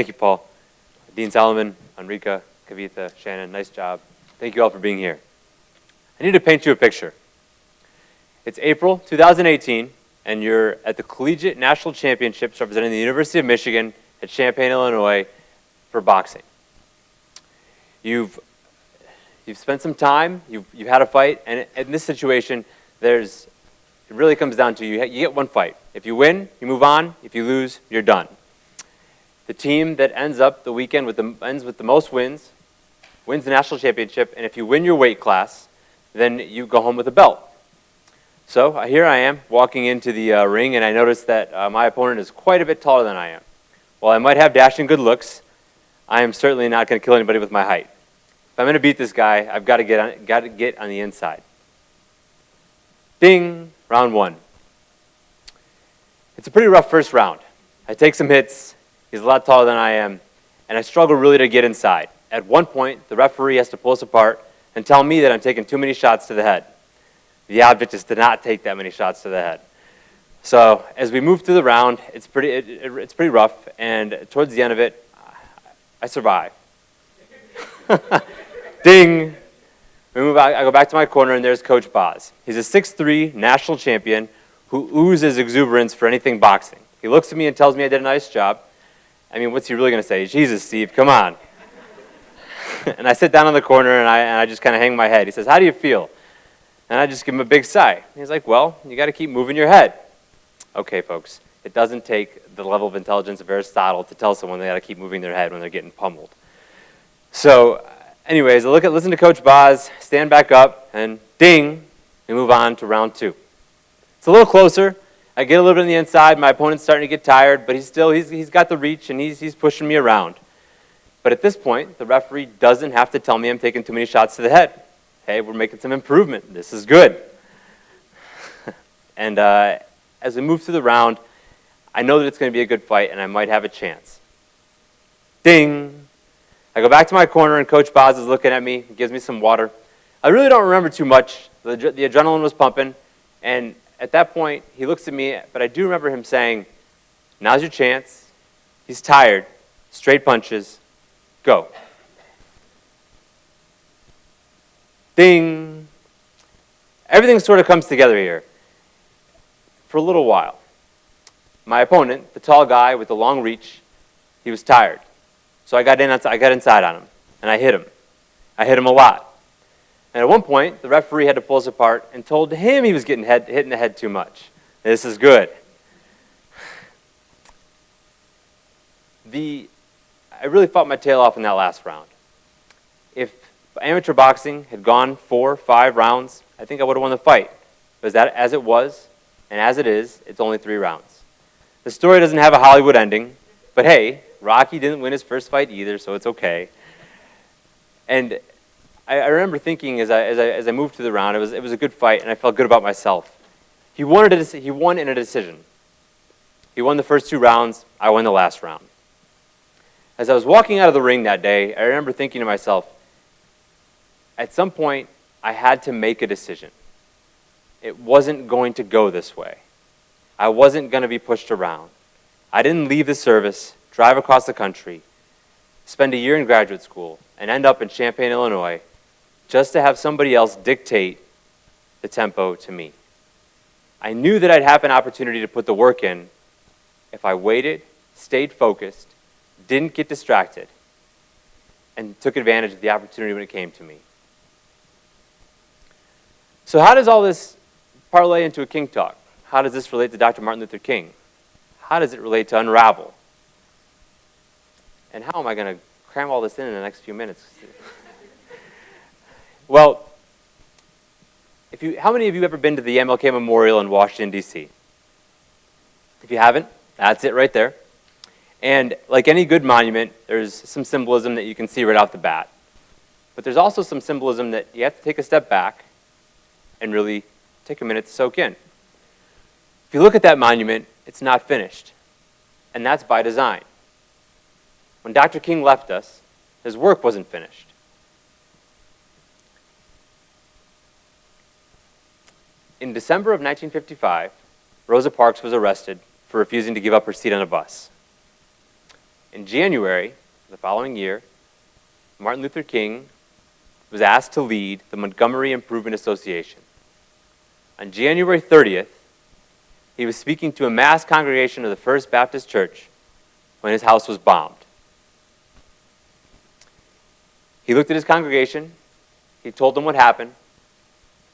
Thank you, Paul. Dean Solomon, Enrica, Kavitha, Shannon, nice job. Thank you all for being here. I need to paint you a picture. It's April 2018, and you're at the Collegiate National Championships representing the University of Michigan at Champaign, Illinois for boxing. You've, you've spent some time, you've, you've had a fight, and in this situation, there's, it really comes down to you, you get one fight. If you win, you move on. If you lose, you're done. The team that ends up the weekend with the, ends with the most wins wins the national championship, and if you win your weight class, then you go home with a belt. So uh, here I am walking into the uh, ring, and I notice that uh, my opponent is quite a bit taller than I am. While I might have dashing good looks, I am certainly not going to kill anybody with my height. If I'm going to beat this guy, I've got to get got to get on the inside. Ding, round one. It's a pretty rough first round. I take some hits. He's a lot taller than I am, and I struggle really to get inside. At one point, the referee has to pull us apart and tell me that I'm taking too many shots to the head. The object is to not take that many shots to the head. So as we move through the round, it's pretty, it, it, it's pretty rough, and towards the end of it, I survive. Ding! We move out, I go back to my corner, and there's Coach Boz. He's a 6'3 national champion who oozes exuberance for anything boxing. He looks at me and tells me I did a nice job. I mean, what's he really going to say? Jesus, Steve, come on. and I sit down in the corner, and I, and I just kind of hang my head. He says, how do you feel? And I just give him a big sigh. He's like, well, you got to keep moving your head. Okay, folks, it doesn't take the level of intelligence of Aristotle to tell someone they got to keep moving their head when they're getting pummeled. So, anyways, I look at, listen to Coach Boz, stand back up, and ding, we move on to round two. It's a little closer. I get a little bit on the inside. My opponent's starting to get tired, but he's still, he's, he's got the reach, and he's, he's pushing me around. But at this point, the referee doesn't have to tell me I'm taking too many shots to the head hey, we're making some improvement. This is good. and uh, as we move through the round, I know that it's going to be a good fight and I might have a chance. Ding! I go back to my corner and Coach Boz is looking at me, gives me some water. I really don't remember too much. The, the adrenaline was pumping. And at that point, he looks at me, but I do remember him saying, now's your chance. He's tired. Straight punches. Go. Ding. Everything sort of comes together here for a little while. My opponent, the tall guy with the long reach, he was tired. So I got, in, I got inside on him, and I hit him. I hit him a lot. And at one point, the referee had to pull us apart and told him he was getting head, hit in the head too much. This is good. The, I really fought my tail off in that last round. If amateur boxing had gone four, five rounds, I think I would have won the fight. But that, as it was, and as it is, it's only three rounds. The story doesn't have a Hollywood ending, but hey, Rocky didn't win his first fight either, so it's okay. And I, I remember thinking as I, as, I, as I moved to the round, it was, it was a good fight, and I felt good about myself. He, wanted a, he won in a decision. He won the first two rounds, I won the last round. As I was walking out of the ring that day, I remember thinking to myself, at some point, I had to make a decision. It wasn't going to go this way. I wasn't going to be pushed around. I didn't leave the service, drive across the country, spend a year in graduate school, and end up in Champaign, Illinois, just to have somebody else dictate the tempo to me. I knew that I'd have an opportunity to put the work in if I waited, stayed focused, didn't get distracted, and took advantage of the opportunity when it came to me. So how does all this parlay into a King talk? How does this relate to Dr. Martin Luther King? How does it relate to Unravel? And how am I going to cram all this in in the next few minutes? Well, if you, how many of you ever been to the MLK Memorial in Washington, D.C.? If you haven't, that's it right there. And like any good monument, there's some symbolism that you can see right off the bat. But there's also some symbolism that you have to take a step back and really take a minute to soak in. If you look at that monument, it's not finished. And that's by design. When Dr. King left us, his work wasn't finished. In December of 1955, Rosa Parks was arrested for refusing to give up her seat on a bus. In January, of the following year, Martin Luther King was asked to lead the Montgomery Improvement Association. On January 30th, he was speaking to a mass congregation of the First Baptist Church when his house was bombed. He looked at his congregation, he told them what happened,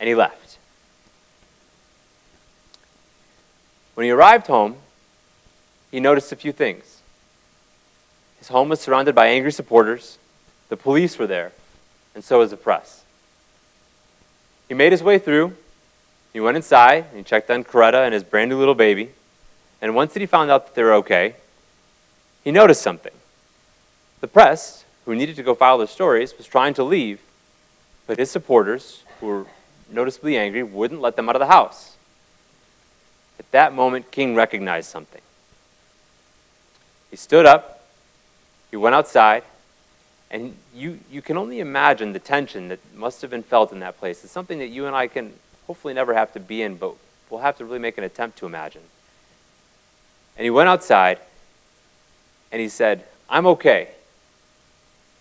and he left. When he arrived home, he noticed a few things. His home was surrounded by angry supporters, the police were there, and so was the press. He made his way through, he went inside, and he checked on Coretta and his brand new little baby, and once that he found out that they were okay, he noticed something. The press, who needed to go file their stories, was trying to leave, but his supporters, who were noticeably angry, wouldn't let them out of the house. At that moment, King recognized something. He stood up, he went outside, and you, you can only imagine the tension that must have been felt in that place. It's something that you and I can hopefully never have to be in, but we'll have to really make an attempt to imagine. And he went outside, and he said, I'm okay.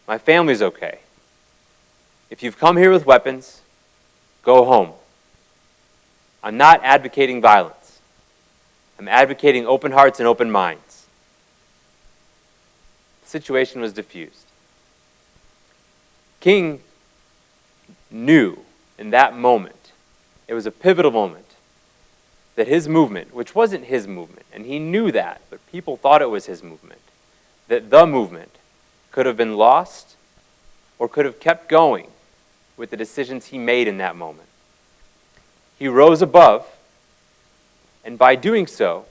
My family's okay. If you've come here with weapons, go home. I'm not advocating violence. I'm advocating open hearts and open minds. The situation was diffused. King knew in that moment, it was a pivotal moment, that his movement, which wasn't his movement, and he knew that, but people thought it was his movement, that the movement could have been lost or could have kept going with the decisions he made in that moment. He rose above, and by doing so,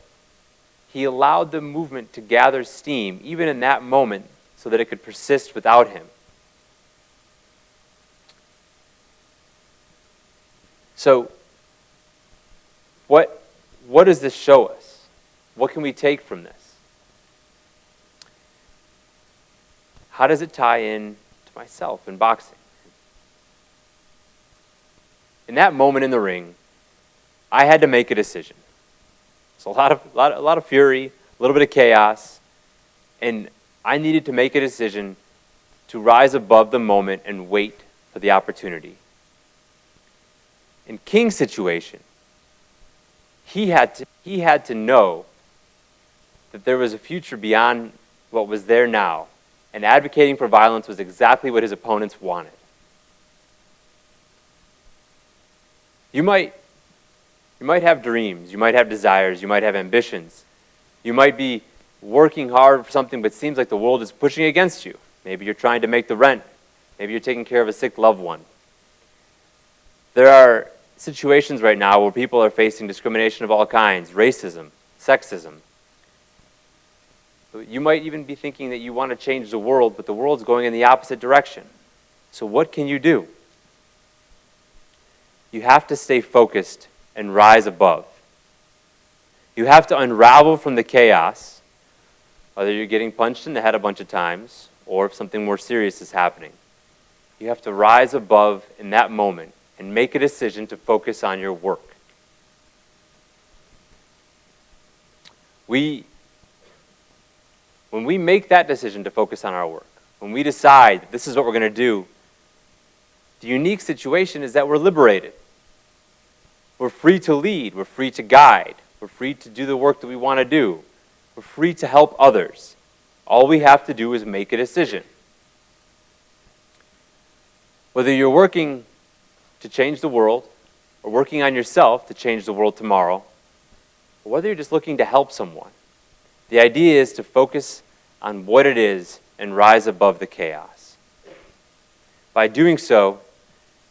he allowed the movement to gather steam, even in that moment, so that it could persist without him. So, what, what does this show us? What can we take from this? How does it tie in to myself in boxing? In that moment in the ring, I had to make a decision. It's a lot of, lot, a lot of fury, a little bit of chaos, and I needed to make a decision to rise above the moment and wait for the opportunity. In King's situation, he had to, he had to know that there was a future beyond what was there now and advocating for violence was exactly what his opponents wanted. You might, you might have dreams, you might have desires, you might have ambitions. You might be working hard for something but it seems like the world is pushing against you. Maybe you're trying to make the rent. Maybe you're taking care of a sick loved one. There are situations right now where people are facing discrimination of all kinds, racism, sexism, you might even be thinking that you want to change the world, but the world's going in the opposite direction. So what can you do? You have to stay focused and rise above. You have to unravel from the chaos, whether you're getting punched in the head a bunch of times or if something more serious is happening. You have to rise above in that moment and make a decision to focus on your work. We when we make that decision to focus on our work, when we decide this is what we're going to do, the unique situation is that we're liberated. We're free to lead. We're free to guide. We're free to do the work that we want to do. We're free to help others. All we have to do is make a decision. Whether you're working to change the world or working on yourself to change the world tomorrow, or whether you're just looking to help someone, the idea is to focus on what it is and rise above the chaos. By doing so,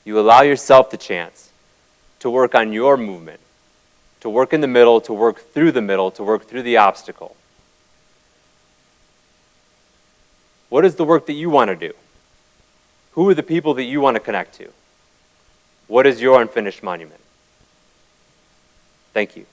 you allow yourself the chance to work on your movement, to work in the middle, to work through the middle, to work through the obstacle. What is the work that you want to do? Who are the people that you want to connect to? What is your unfinished monument? Thank you.